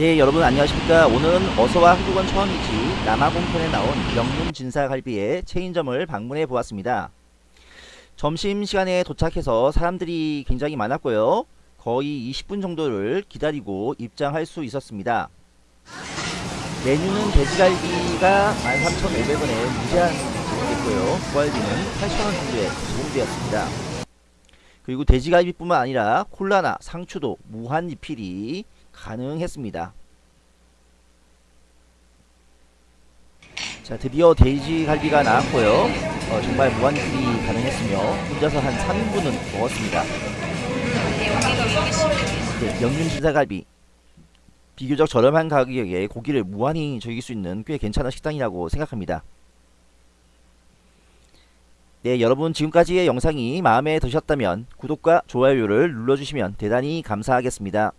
네 여러분 안녕하십니까? 오늘은 어서와 한국은 처음이지 남아공편에 나온 명문 진사갈비의 체인점을 방문해 보았습니다. 점심시간에 도착해서 사람들이 굉장히 많았고요. 거의 20분 정도를 기다리고 입장할 수 있었습니다. 메뉴는 돼지갈비가 13,500원에 무제한 제공됐고요. 구갈비는 8,000원 정도에 제공되었습니다 그리고 돼지갈비뿐만 아니라 콜라나 상추도 무한 리필이 가능했습니다. 자 드디어 돼지갈비가 나왔고요. 어, 정말 무한 리필이 가능했으며 혼자서 한 3인분은 먹었습니다. 네, 명륜 진사갈비 비교적 저렴한 가격에 고기를 무한히 즐길 수 있는 꽤 괜찮은 식당이라고 생각합니다. 네 여러분 지금까지의 영상이 마음에 드셨다면 구독과 좋아요를 눌러주시면 대단히 감사하겠습니다.